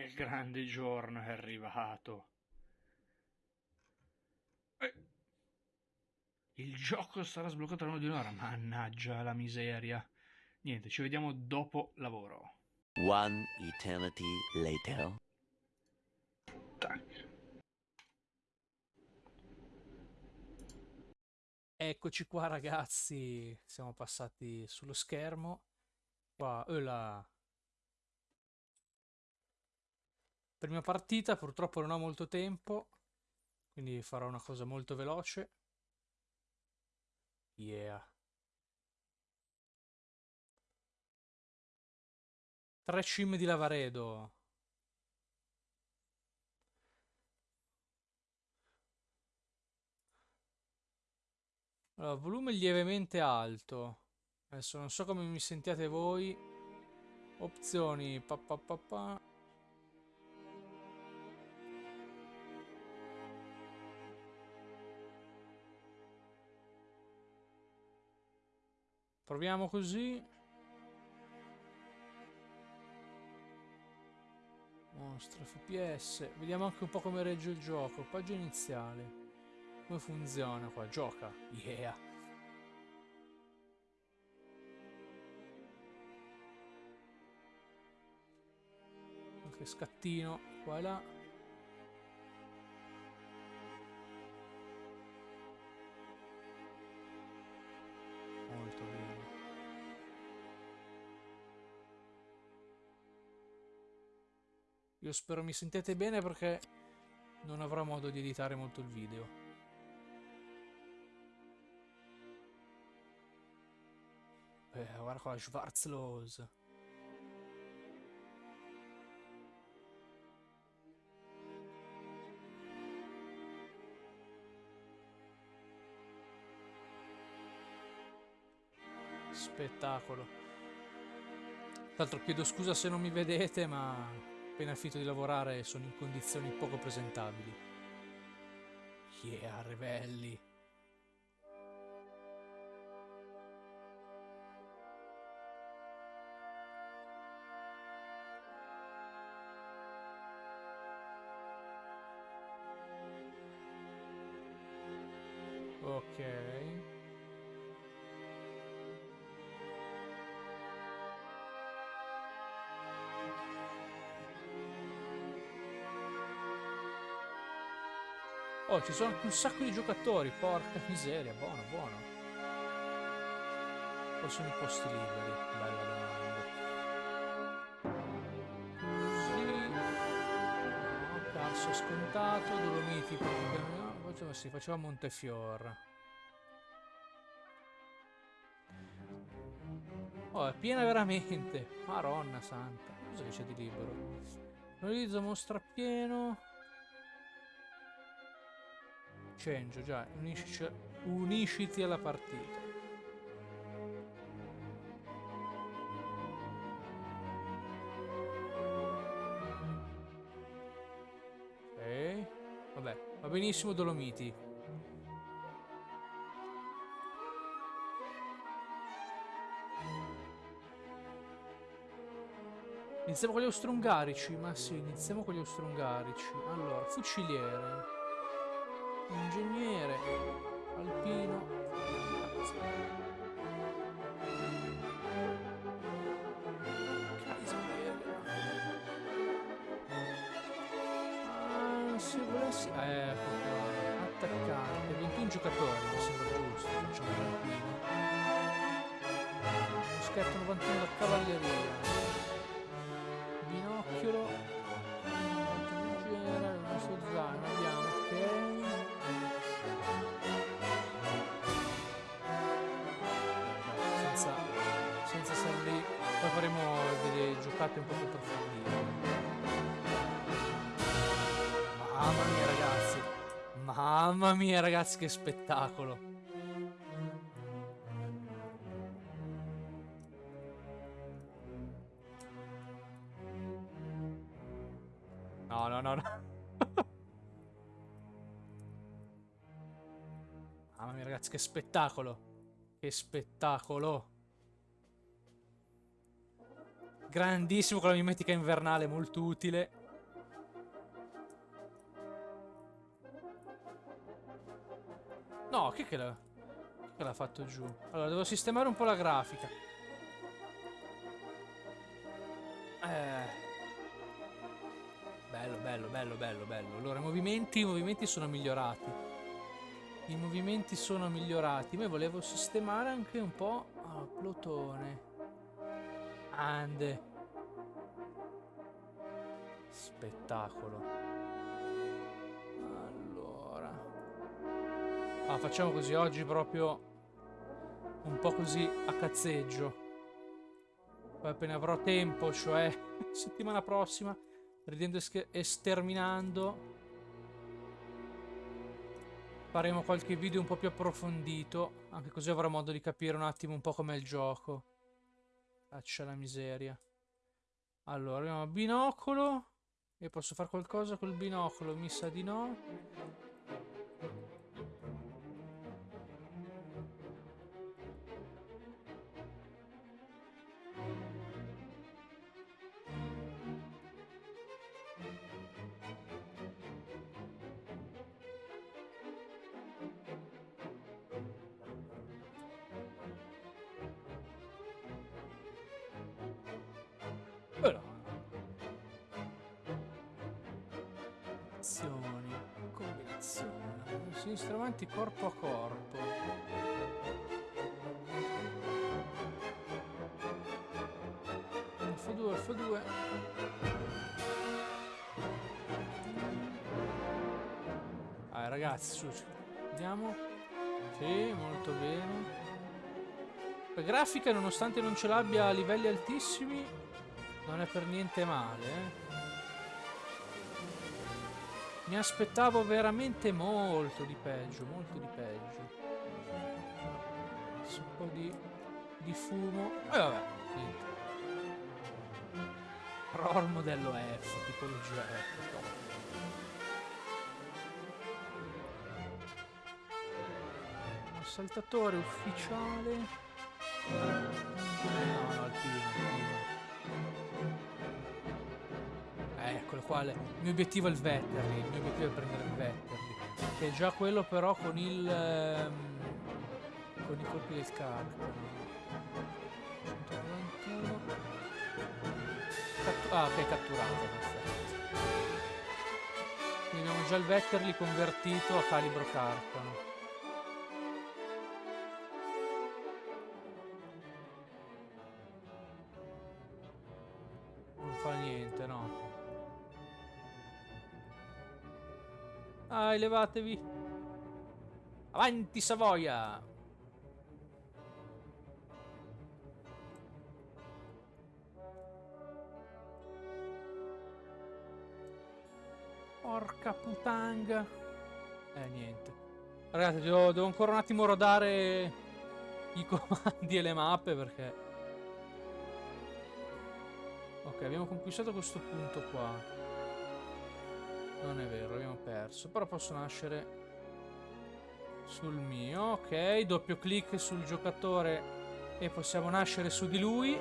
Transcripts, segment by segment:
il grande giorno è arrivato. Eh. Il gioco sarà sbloccato tra di un'ora. Mannaggia la miseria. Niente, ci vediamo dopo lavoro. One eternity later. Tac. Eccoci qua ragazzi, siamo passati sullo schermo. Qua, oh là. Prima partita, purtroppo non ho molto tempo, quindi farò una cosa molto veloce. Yeah. Tre cime di Lavaredo. Allora, volume lievemente alto. Adesso non so come mi sentiate voi. Opzioni. Pa, pa, pa, pa. Proviamo così. Mostra FPS. Vediamo anche un po' come regge il gioco. Pagina iniziale. Come funziona qua? Gioca. Yeah. Anche scattino qua e là. Io spero mi sentite bene perché non avrò modo di editare molto il video. Eh, guarda qua, Schwarzlos. Spettacolo. Tra l'altro chiedo scusa se non mi vedete, ma appena finito di lavorare sono in condizioni poco presentabili. Yeah, ribelli. Ci sono un sacco di giocatori, porca miseria, buono, buono. O sono i posti liberi? Bella domanda. Così. No, cazzo scontato, Dolomiti praticamente. Faceva, sì, faceva Montefior. Oh, è piena veramente. Maronna santa. Cosa c'è di libero? Realizza mostra pieno. Change, già. Unisci, unisciti alla partita. Ok. Vabbè, va benissimo Dolomiti. Iniziamo con gli austro-ungarici, ma sì, iniziamo con gli austro-ungarici. Allora, fuciliere, ingegnere, alpino. Ah, se volessi... Eh, qua. Attaccante, 21 giocatori, mi sembra giusto, facciamo l'alpino. Moschetto 91 da cavalleria. Mamma mia ragazzi che spettacolo. No, no, no, no. Mamma mia ragazzi che spettacolo. Che spettacolo. Grandissimo con la mimetica invernale, molto utile. Chi che l'ha... che l'ha fatto giù? Allora, devo sistemare un po' la grafica. Eh... Bello, bello, bello, bello, bello. Allora, i movimenti, i movimenti sono migliorati. I movimenti sono migliorati. Ma volevo sistemare anche un po' ah, Plutone. Ande. Spettacolo. Ah, facciamo così oggi proprio un po' così a cazzeggio. Poi appena avrò tempo, cioè settimana prossima, ridendo e sterminando, faremo qualche video un po' più approfondito, anche così avrò modo di capire un attimo un po' com'è il gioco. Faccia la miseria. Allora, abbiamo binocolo. E posso fare qualcosa col binocolo? Mi sa di no. Sinistra avanti corpo a corpo. F2, F2. Ah, ragazzi, su, vediamo. Sì, molto bene. La grafica, nonostante non ce l'abbia a livelli altissimi, non è per niente male, eh. Mi aspettavo veramente molto di peggio, molto di peggio. Adesso un po' di, di fumo. E vabbè, niente. ROR modello F, tipologia F. top. Saltatore ufficiale. No, no, alpino, alpino. Eh, eccolo qua. Il mio obiettivo è il Vetterli. Il mio obiettivo è prendere il Vetterli. Che è già quello però con il... ehm, con i colpi del carcano. 191. Cattu- ah, ok, catturato. Perfetto. Quindi abbiamo già il Vetterli convertito a calibro carcano. Dai, levatevi. Avanti, Savoia! Porca putanga. Eh, niente. Ragazzi, devo, devo ancora un attimo rodare i comandi e le mappe perché... Ok, abbiamo conquistato questo punto qua. Non è vero, abbiamo perso. Però posso nascere sul mio. Ok, doppio clic sul giocatore e possiamo nascere su di lui.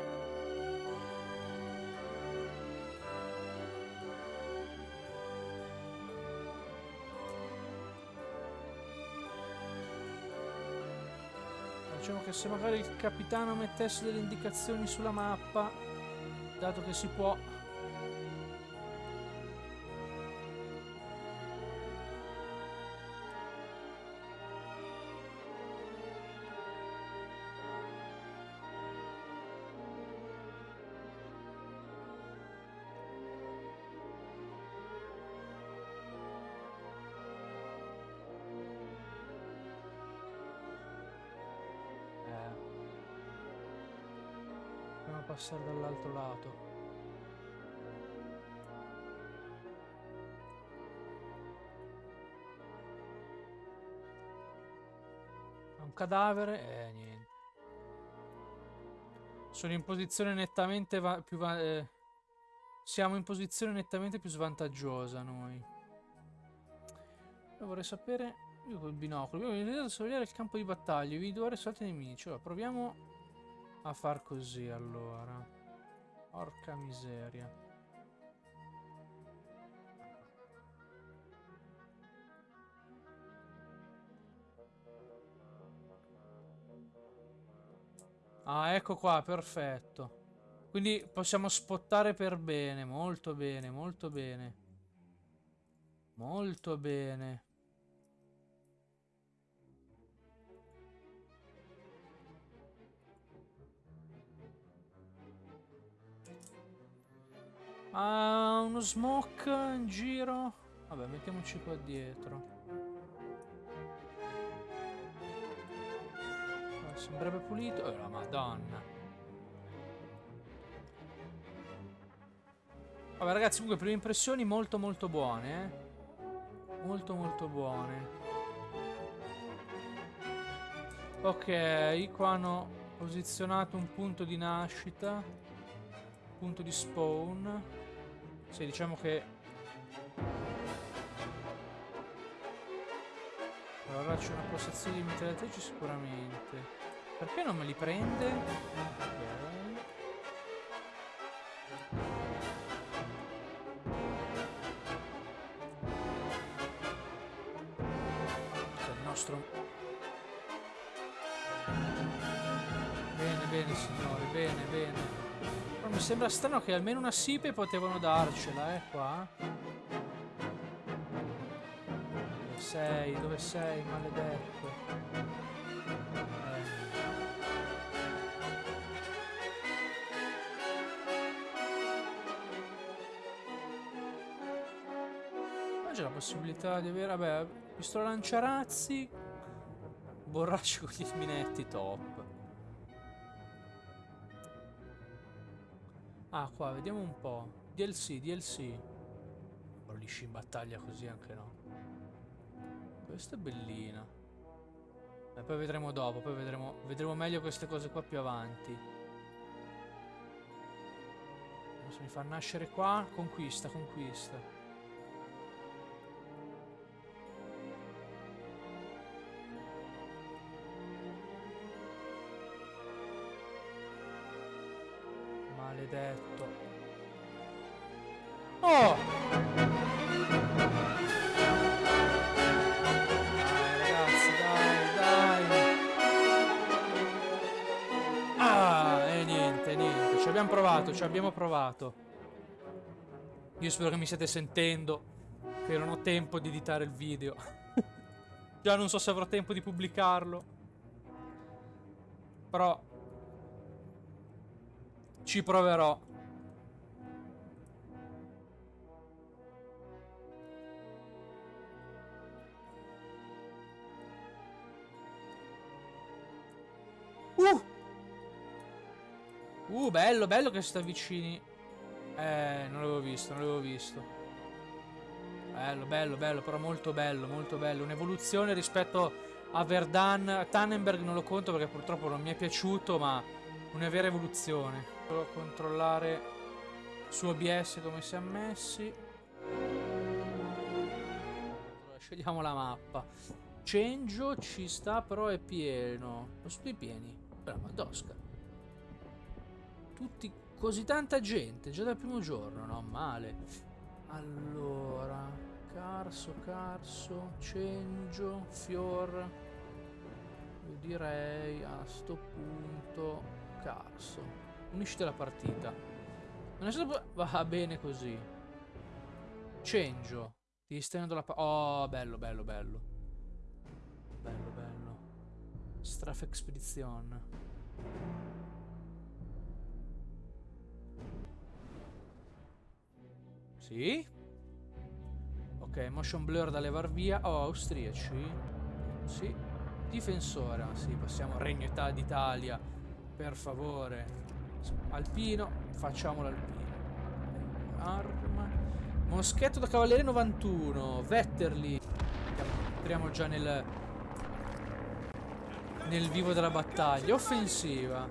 Diciamo che se magari il capitano mettesse delle indicazioni sulla mappa, dato che si può passare dall'altro lato. Un cadavere e niente. Sono in posizione nettamente più eh, siamo in posizione nettamente più svantaggiosa noi. Io vorrei sapere io col binocolo. Abbiamo iniziato a sorvegliare il campo di battaglia. Individuare soliti nemici. Allora, proviamo a far così allora. Porca miseria. Ah, ecco qua, perfetto. Quindi possiamo spottare per bene, molto bene, molto bene. Molto bene. Ah, uno smoke in giro. Vabbè, mettiamoci qua dietro. Ah, Sembrerebbe pulito. Oh, la madonna. Vabbè, ragazzi, comunque, prime impressioni molto molto buone, eh. Molto molto buone. Ok, qua hanno posizionato un punto di nascita. Punto di spawn. Sì, diciamo che... Allora c'è una postazione di mitragliatrici sicuramente. Perché non me li prende? Ok. Sembra strano che almeno una sipe potevano darcela, eh, qua. Dove sei? Dove sei, maledetto? Eh. Ma c'è la possibilità di avere... Vabbè, pistola lanciarazzi... Borracci con gli minetti, top. Ah, qua, vediamo un po'. DLC, DLC. Bollisci in battaglia così anche no. Questa è bellina. E poi vedremo dopo, poi vedremo, vedremo meglio queste cose qua più avanti. Se mi fa nascere qua, conquista, conquista. Abbiamo provato, ci abbiamo provato. Io spero che mi stiate sentendo. Che non ho tempo di editare il video. Già non so se avrò tempo di pubblicarlo. Però ci proverò. Uh, bello, bello che si sta vicini. Eh, non l'avevo visto, non l'avevo visto. Bello, bello, bello, però molto bello, molto bello. Un'evoluzione rispetto a Verdan. Tannenberg non lo conto perché purtroppo non mi è piaciuto, ma una vera evoluzione. Solo controllare su OBS come si è messi. Allora, scegliamo la mappa. Cenjo ci sta, però è pieno. Sono tutti pieni. Però Madosca. Tutti, così tanta gente, già dal primo giorno, no? Male. Allora, Carso, Carso, Cenjo, Fior. Io direi a sto punto Carso. Uniscite la partita. Non è stato... Va bene così. Cenjo. Ti stai la... Oh, bello, bello, bello. Bello, bello. Strafe Expedition. Sì. Ok, motion blur da levar via. Oh, austriaci. Sì. Difensore. ah, Sì, passiamo al Regno Ita- d'Italia. Per favore. Alpino. Facciamo l'alpino. Arma. Moschetto da cavaliere 91. Vetterli. Entriamo già nel... Nel vivo della battaglia. Offensiva.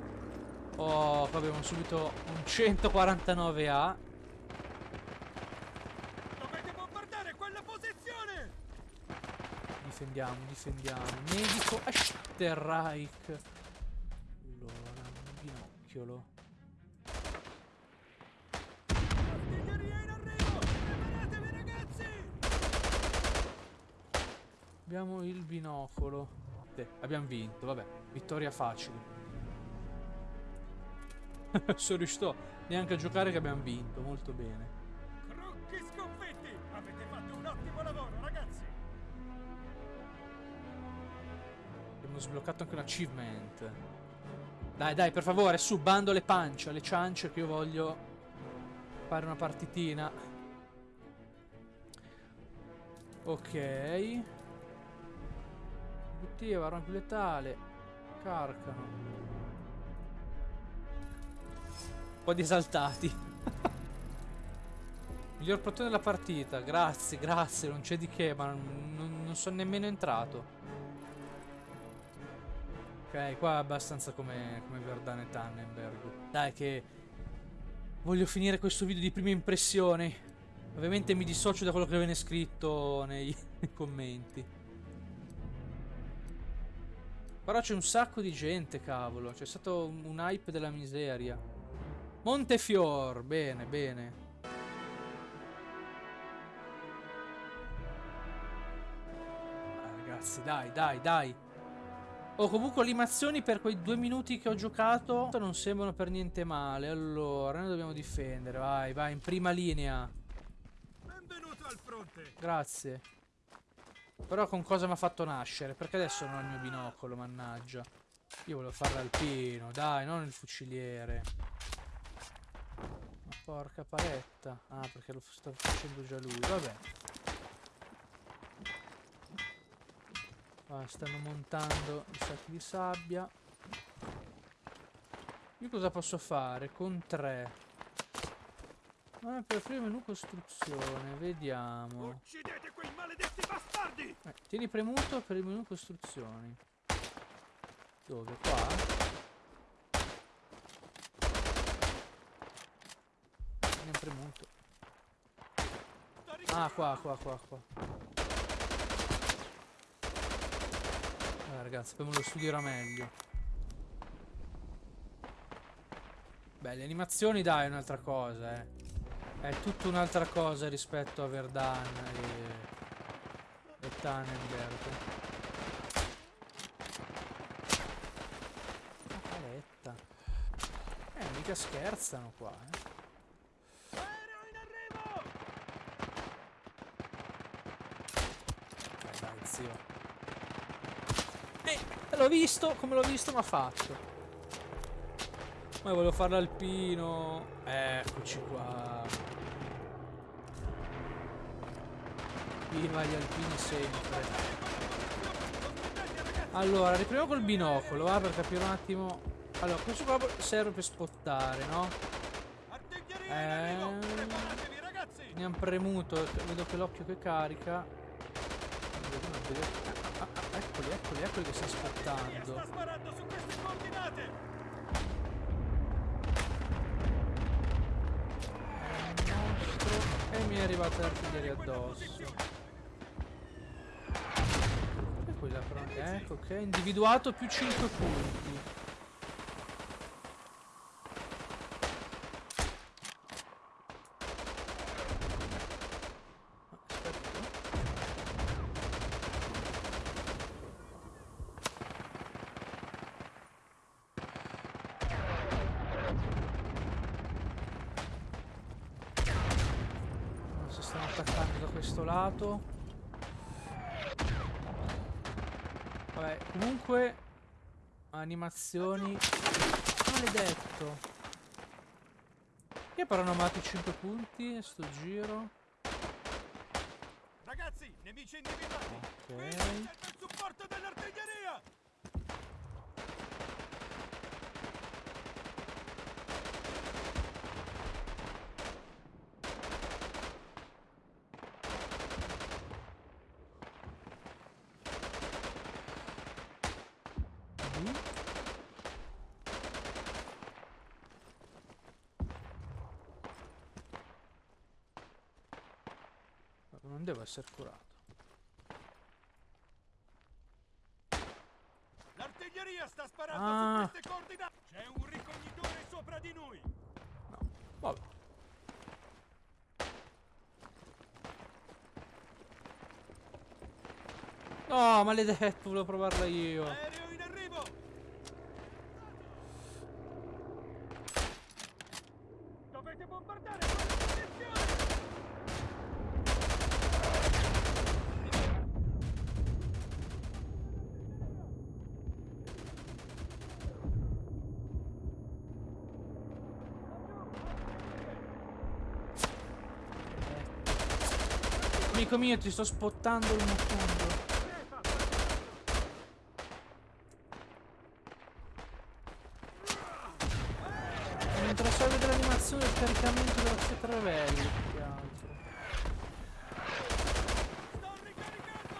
Oh, qua abbiamo subito un 149A. Dovete bombardare quella posizione! Difendiamo, difendiamo. Medico Esterreich. Allora, un binocchiolo. Abbiamo il binocolo. Sì, abbiamo vinto, vabbè. Vittoria facile. Sono riuscito neanche a giocare che abbiamo vinto, molto bene. Abbiamo sbloccato anche un achievement. Dai, dai, per favore, su, bando le pance, le ciance che io voglio fare una partitina. Ok. Obiettivo, arma più letale. Carcano. Un po' di esaltati. Miglior portone della partita, grazie, grazie, non c'è di che, ma non- non sono nemmeno entrato. Ok, qua è abbastanza come, come Verdane Tannenberg. Dai che voglio finire questo video di prime impressioni. Ovviamente mi dissocio da quello che viene scritto nei, nei commenti. Però c'è un sacco di gente, cavolo. C'è stato un, un hype della miseria. Montefior, bene, bene. Ah, ragazzi, dai, dai, dai. Oh, comunque le animazioni per quei due minuti che ho giocato non sembrano per niente male. Allora, noi dobbiamo difendere. Vai, vai, in prima linea. Benvenuto al fronte! Grazie. Però con cosa mi ha fatto nascere? Perché adesso non ho il mio binocolo, mannaggia. Io volevo fare l'alpino, dai, non il fuciliere. Ma porca paletta. Ah, perché lo sta facendo già lui. Vabbè. Qua stanno montando i sacchi di sabbia. Io cosa posso fare? Con tre. Ah, per aprire il menu costruzione, vediamo. Uccidete quei maledetti bastardi! Eh, tieni premuto per il menu costruzioni. Dove? Qua? Tieni premuto. Ah, qua, qua, qua, qua. Ragazzi, poi me lo studierò meglio. Beh, le animazioni, dai, è un'altra cosa, eh. È tutta un'altra cosa rispetto a Verdan e, e Tannenberg. La paletta. Eh, mica scherzano qua, eh. Aereo in arrivo! Dai, dai, zio. Eh, l'ho visto, come l'ho visto, ma fatto. Ma volevo fare l'alpino. Eccoci qua. Viva gli alpini sempre. Allora, riprendiamo col binocolo, va, per capire un attimo. Allora, questo qua serve per spottare, no? Eh. ragazzi! Ne han premuto, vedo che l'occhio che carica. Eccoli, eccoli, eccoli che sta Sta aspettando. sparando su queste coordinate! Mostro. E mi è arrivata l'artiglieria addosso. E quella però. Ecco, ok. Individuato più 5 punti. Ah, Aspetta. Si stanno attaccando da questo lato. Vabbè, comunque animazioni. Maledetto. Che però hanno amato 5 punti sto giro. Ragazzi, nemici individuati! Qui Ok. serve il supporto dell'artiglieria! Mhm. Non devo essere curato. L'artiglieria sta sparando Ah. su queste coordinate! C'è un ricognitore sopra di noi! No. Vabbè. No, maledetto, volevo provarla io. Aereo in arrivo! Amico mio, ti sto spottando il motondo. Mi interessa vedere l'animazione del caricamento della cetrarelli, più che altro. Sto ricaricando!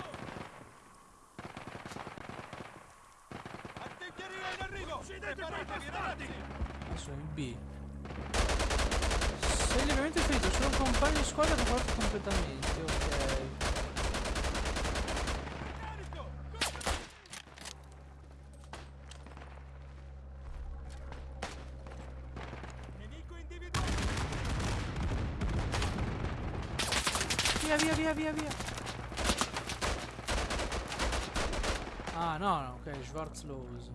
Artiglieria in arrivo! Preparatevi, ragazzi! Adesso in B. Sei lievemente ferito, sono un compagno di squadra che porta completamente, ok. Carico! Nemico individuato! Via, via, via, via, via. Ah, no, no, Schwarzlose.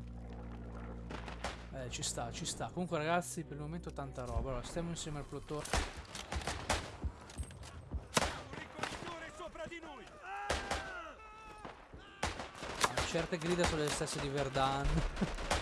Eh, ci sta, ci sta. Comunque, ragazzi, per il momento tanta roba. Allora, stiamo insieme al plotone. Ah, Certe grida sono le stesse di Verdan.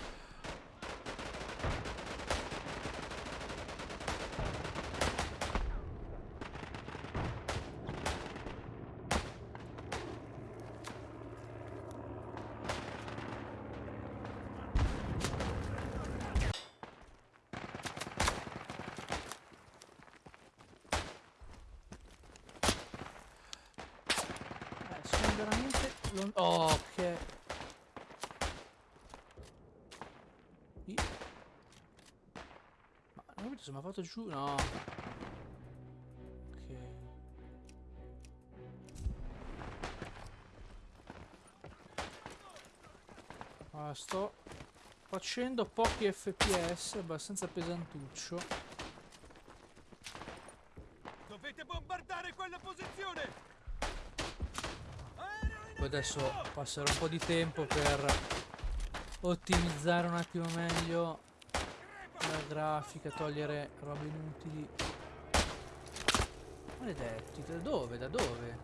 Eh, sono veramente lon- Oh, ok. I- Ma fatto giù. No. Ok. Ah, sto facendo pochi fps abbastanza pesantuccio. Dovete bombardare quella posizione! Poi adesso passerò un po' di tempo per ottimizzare un attimo meglio la grafica, togliere robe inutili. Maledetti, da dove? Da dove?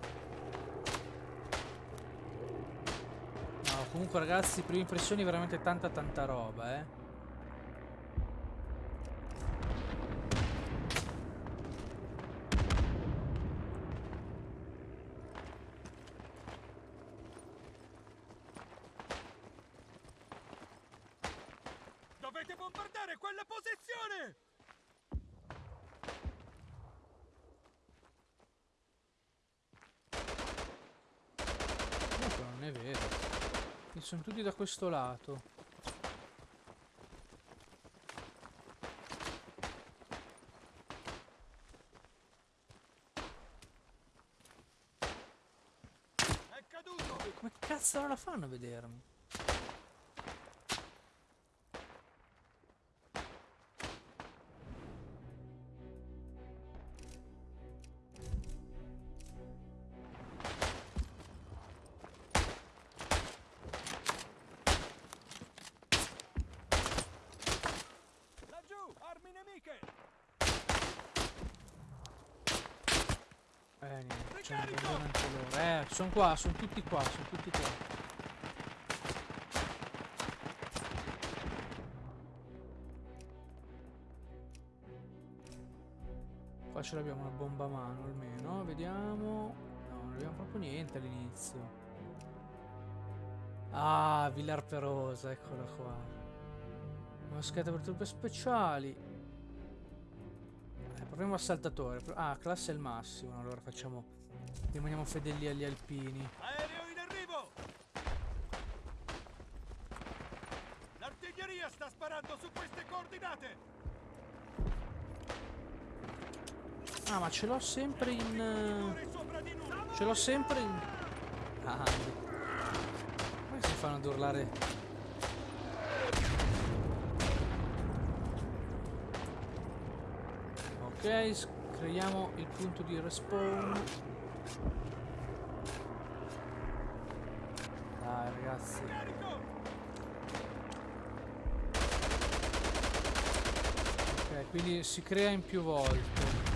No, comunque ragazzi, prime impressioni veramente tanta tanta roba, eh. Dovete bombardare quella posizione! Comunque non è vero. E sono tutti da questo lato. È caduto! Come cazzo la fanno a vedermi? Sono qua, sono tutti qua, sono tutti qua. Qua ce l'abbiamo una bomba a mano almeno, vediamo. No, non abbiamo proprio niente all'inizio. Ah, Villar Perosa, eccola qua. Moschetta per truppe speciali. Eh, proviamo assaltatore. Pro- Ah, classe è il massimo. Allora facciamo. Rimaniamo fedeli agli alpini. Aereo in arrivo! L'artiglieria sta sparando su queste coordinate! Ah, ma ce l'ho sempre in. eh! Ce l'ho sempre in. Ah, come si fanno ad urlare? Ok, creiamo il punto di respawn. Dai ragazzi. Ok, quindi si crea in più volte.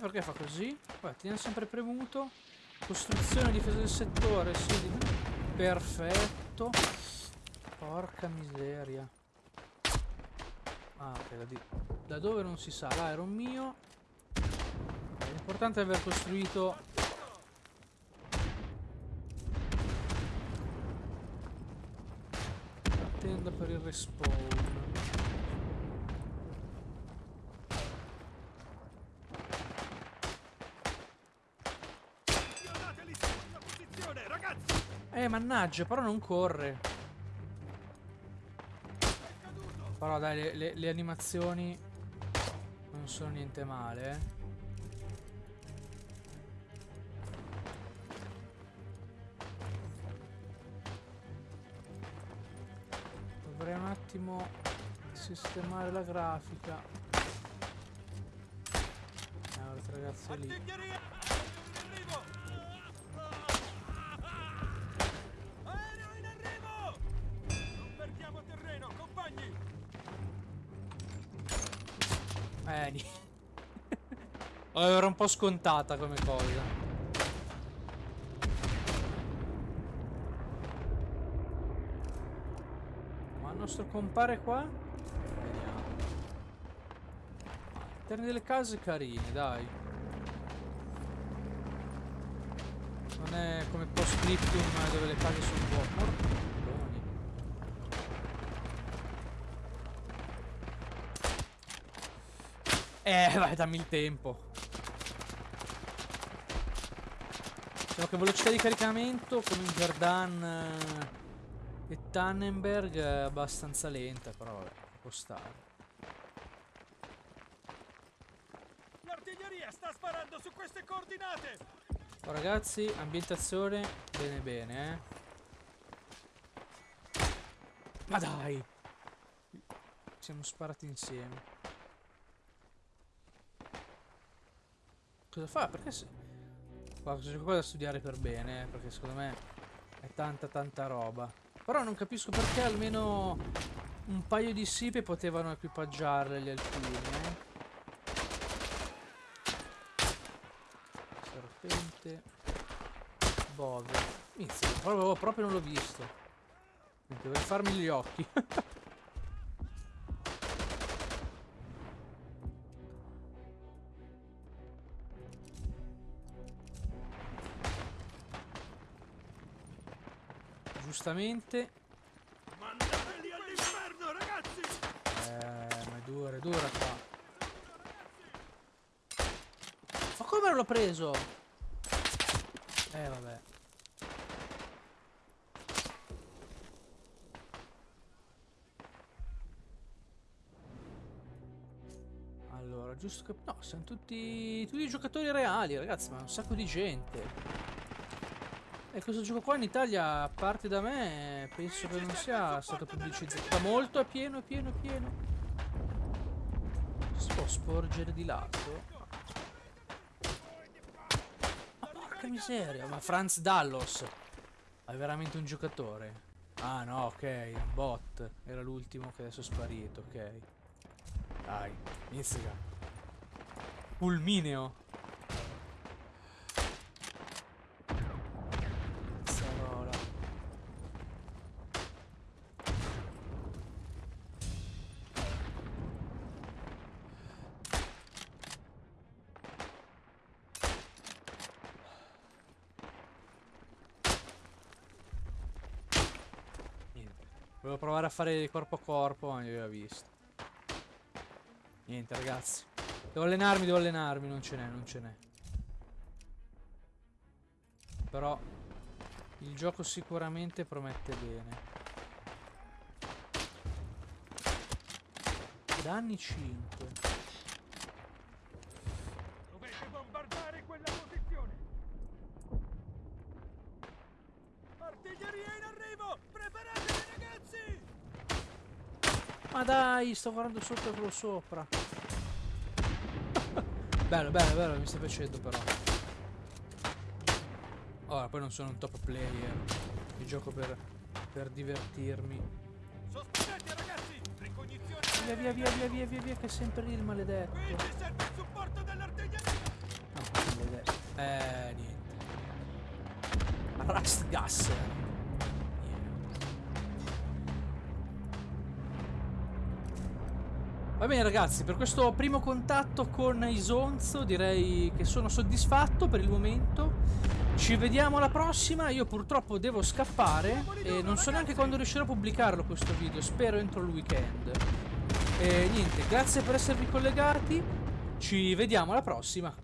Perché fa così? Guarda, tiene sempre premuto. Costruzione, difesa del settore, sì. di- Perfetto. Porca miseria. Ah, ok, da, di- da dove non si sa. L'aereo mio. L'importante è aver costruito... La tenda per il respawn. Spionateli sulla posizione, ragazzi! Eh, mannaggia, però non corre. Però dai, le, le- le animazioni non sono niente male, eh. Dovrei un attimo sistemare la grafica. Eh, guardate ragazzi lì. Oh, era un po' scontata come cosa. Ma il nostro compare qua? Vediamo. Interni delle case carine, dai. Non è come post scriptum dove le case sono un po'. Porconi. Eh, vai, dammi il tempo. Diciamo che velocità di caricamento come in Verdun eh, e Tannenberg è abbastanza lenta, però vabbè, può stare. L'artiglieria sta sparando su queste coordinate! Oh, ragazzi, ambientazione bene bene, eh. Ma dai! Siamo sparati insieme. Cosa fa? Perché c'è qualcosa da studiare per bene, eh, perché secondo me è tanta tanta roba. Però non capisco perché almeno un paio di sipe potevano equipaggiarle gli alpini, eh. Serpente. Bove. Inizia, proprio, proprio non l'ho visto. Dovrei farmi gli occhi. Giustamente. Mandateli all'inferno, ragazzi! Eh, ma è dura, è dura qua. Ma come l'ho preso? Eh, vabbè. Allora, giusto che... No, siamo tutti... Tutti giocatori reali, ragazzi, ma un sacco di gente. E questo gioco qua in Italia, a parte da me, penso che non sia stato pubblicizzato molto, è pieno, è pieno, è pieno. Si può sporgere di lato? Ma porca miseria, ma Franz Dallos è veramente un giocatore? Ah no, ok, un bot. Era l'ultimo che adesso è sparito, ok. Dai, inizia. Fulmineo. Cazzarola. Niente. Volevo provare a fare corpo a corpo, ma mi aveva visto. Niente, ragazzi. Devo allenarmi, devo allenarmi. Non ce n'è, non ce n'è. Però il gioco sicuramente promette bene. Danni 5. Ma dai, sto guardando sotto e quello sopra. bello, bello, bello, mi sta piacendo però. Ora, poi non sono un top player. Io gioco per, per divertirmi. Sospendete, ragazzi! Ricognizione Via, via, via, via, via, via, via, che è sempre lì il maledetto. Qui ci serve il supporto dell'artiglieria! Eh, niente. Rust gas. Va bene ragazzi, per questo primo contatto con Isonzo direi che sono soddisfatto per il momento. Ci vediamo alla prossima, io purtroppo devo scappare e non so neanche quando riuscirò a pubblicarlo questo video, spero entro il weekend. E niente, grazie per esservi collegati, ci vediamo alla prossima.